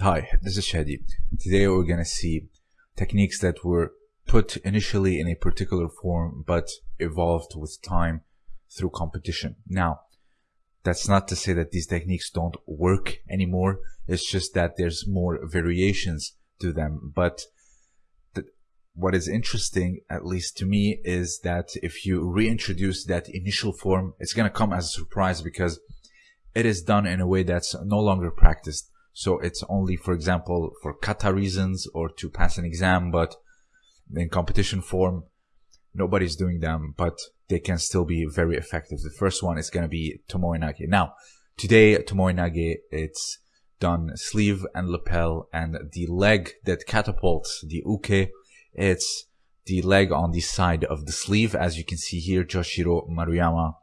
Hi, this is Shadi. Today we're gonna see techniques that were put initially in a particular form but evolved with time through competition. Now, that's not to say that these techniques don't work anymore. It's just that there's more variations to them. But what is interesting, at least to me, is that if you reintroduce that initial form, it's going to come as a surprise because it is done in a way that's no longer practiced. So it's only, for example, for kata reasons or to pass an exam, but in competition form, nobody's doing them, but they can still be very effective. The first one is going to be Tomoe Nage. Now, today, Tomoe Nage, it's done sleeve and lapel and the leg that catapults the uke it's the leg on the side of the sleeve. As you can see here, Joshiro Maruyama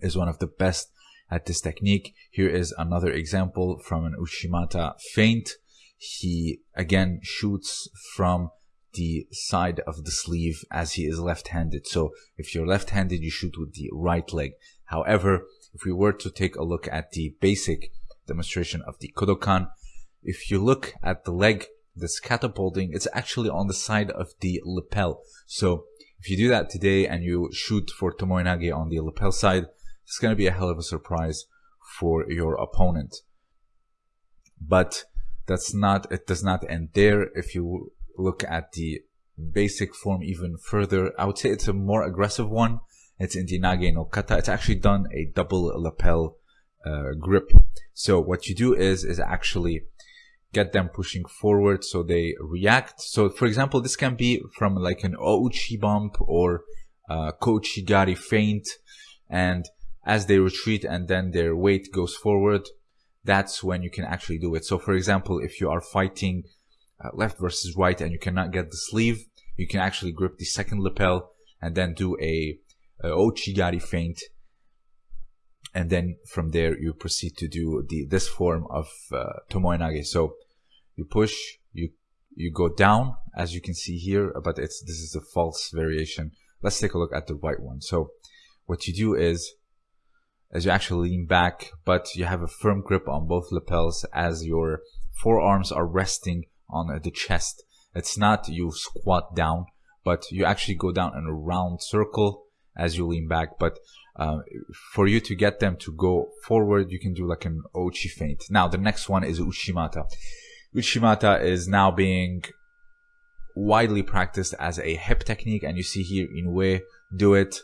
is one of the best at this technique. Here is another example from an Uchimata feint. He again shoots from the side of the sleeve as he is left-handed. So if you're left-handed, you shoot with the right leg. However, if we were to take a look at the basic demonstration of the Kodokan, if you look at the leg this catapulting, it's actually on the side of the lapel. So if you do that today and you shoot for Tomoe Nage on the lapel side, it's going to be a hell of a surprise for your opponent. But that's not, it does not end there. If you look at the basic form even further, I would say it's a more aggressive one. It's in the Nage no Kata. It's actually done a double lapel uh, grip. So what you do is, is actually get them pushing forward so they react. So for example, this can be from like an Ouchi bump or uh, Kouchigari feint. And as they retreat and then their weight goes forward, that's when you can actually do it. So for example, if you are fighting uh, left versus right and you cannot get the sleeve, you can actually grip the second lapel and then do a, a Ouchigari feint and then from there you proceed to do the this form of uh, tomoe nage. So you push, you you go down as you can see here, but it's this is a false variation. Let's take a look at the right one. So what you do is as you actually lean back, but you have a firm grip on both lapels as your forearms are resting on the chest. It's not you squat down, but you actually go down in a round circle as you lean back. But uh, for you to get them to go forward, you can do like an Ouchi feint. Now, the next one is Uchimata. Uchimata is now being widely practiced as a hip technique, and you see here Inoue do it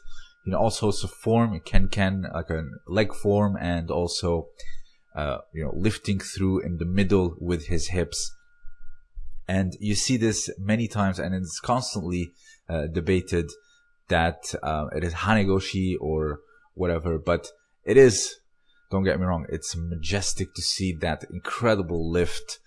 in all sorts of form, ken ken, like a leg form, and also uh, you know lifting through in the middle with his hips. And you see this many times, and it's constantly uh, debated that uh, it is Hanegoshi or whatever, but it is, don't get me wrong, it's majestic to see that incredible lift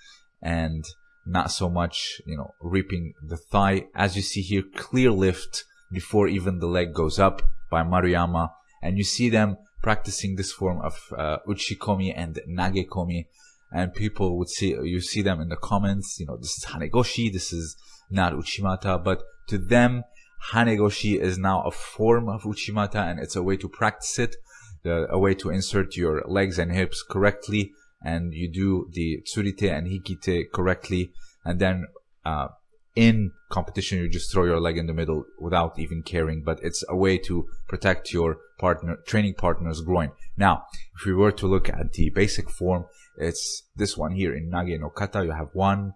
and not so much, you know, reaping the thigh. As you see here, clear lift before even the leg goes up by Maruyama. And you see them practicing this form of uh, uchikomi and nagekomi. And people would see, you see them in the comments, you know, this is Hanegoshi, this is not Uchimata, but to them, Hanegoshi is now a form of Uchimata and it's a way to practice it, the, a way to insert your legs and hips correctly and you do the tsurite and hikite correctly and then uh, in competition you just throw your leg in the middle without even caring but it's a way to protect your partner training partner's groin. Now if we were to look at the basic form it's this one here in nage no kata. You have one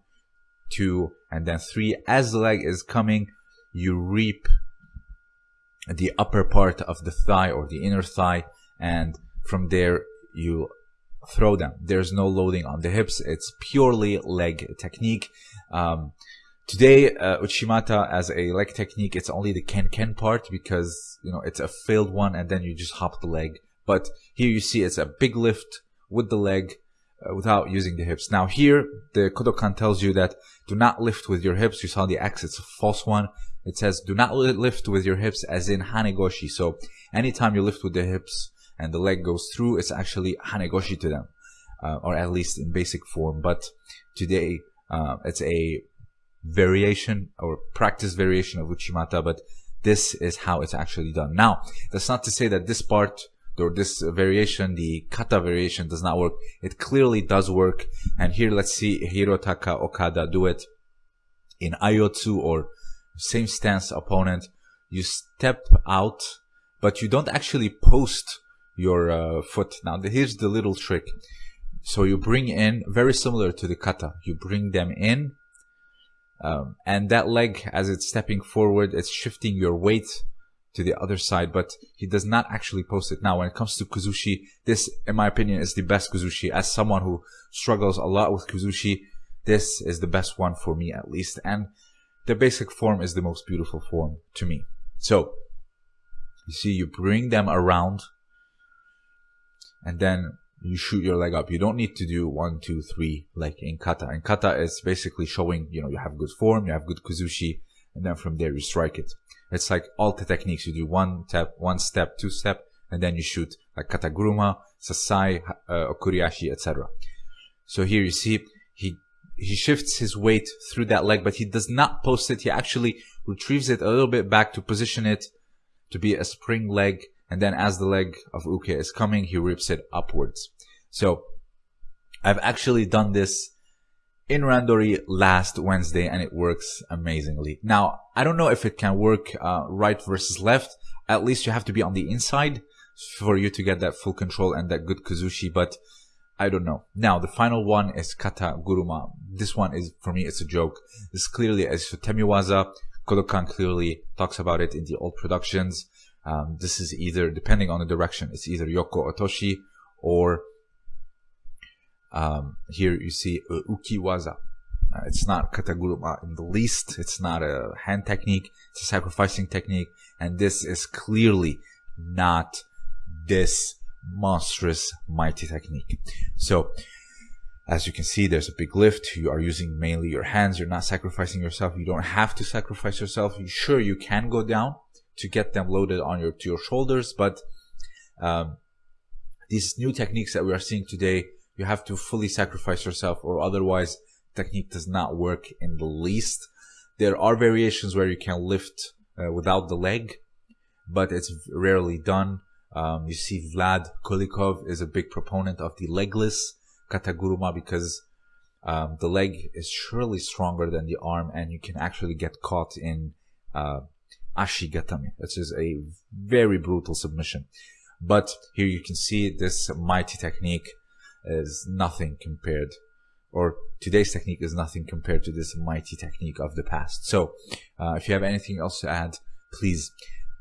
two and then three. As the leg is coming you reap the upper part of the thigh or the inner thigh and from there you throw them. There's no loading on the hips. It's purely leg technique. Um, today uh, uchimata as a leg technique it's only the ken ken part because you know it's a failed one and then you just hop the leg but here you see it's a big lift with the leg uh, without using the hips now here the kodokan tells you that do not lift with your hips you saw the x it's a false one it says do not lift with your hips as in hanegoshi. So anytime you lift with the hips and the leg goes through, it's actually hanegoshi to them, uh, or at least in basic form. But today uh, it's a variation or practice variation of Uchimata, but this is how it's actually done. Now, that's not to say that this part or this variation, the kata variation does not work. It clearly does work. And here, let's see Hirotaka Okada do it in Aiyotsu or same stance opponent. You step out, but you don't actually post your uh, foot. Now, here's the little trick. So you bring in, very similar to the kata, you bring them in, um, and that leg, as it's stepping forward, it's shifting your weight to the other side, but he does not actually post it. Now, when it comes to Kuzushi, this, in my opinion, is the best Kuzushi. As someone who struggles a lot with Kuzushi, this is the best one for me at least. And the basic form is the most beautiful form to me. So, you see, you bring them around and then you shoot your leg up. You don't need to do one, two, three, like in kata. In kata, it's basically showing, you know, you have good form, you have good kuzushi, and then from there you strike it. It's like all the techniques. You do one step, one step, two step, and then you shoot like kataguruma, sasae, uh, okuriashi, etc. So here you see he he shifts his weight through that leg, but he does not post it. He actually retrieves it a little bit back to position it to be a spring leg. And then as the leg of Uke is coming, he rips it upwards. So I've actually done this in Randori last Wednesday and it works amazingly. Now, I don't know if it can work uh, right versus left. At least you have to be on the inside for you to get that full control and that good Kuzushi, but I don't know. Now, the final one is Kata Guruma. This one is, for me, it's a joke. This clearly is Temiwaza. Kodokan clearly talks about it in the old productions. Um, this is either, depending on the direction, it's either Yoko Otoshi or um, here you see uh, ukiwaza. Uh, it's not kataguruma in the least. It's not a hand technique. It's a sacrificing technique. And this is clearly not this monstrous mighty technique. So, as you can see, there's a big lift. You are using mainly your hands. You're not sacrificing yourself. You don't have to sacrifice yourself. You, sure, you can go down to get them loaded on your to your shoulders, but um, these new techniques that we are seeing today you have to fully sacrifice yourself or otherwise technique does not work in the least. There are variations where you can lift uh, without the leg, but it's rarely done. Um, you see Vlad Kulikov is a big proponent of the legless kataguruma because um, the leg is surely stronger than the arm and you can actually get caught in uh, ashigatame, which is a very brutal submission. But here you can see this mighty technique is nothing compared or today's technique is nothing compared to this mighty technique of the past. So, uh, if you have anything else to add, please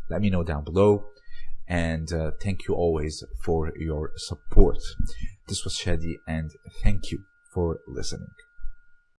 let me know down below. And uh, thank you always for your support. This was Shadi, and thank you for listening.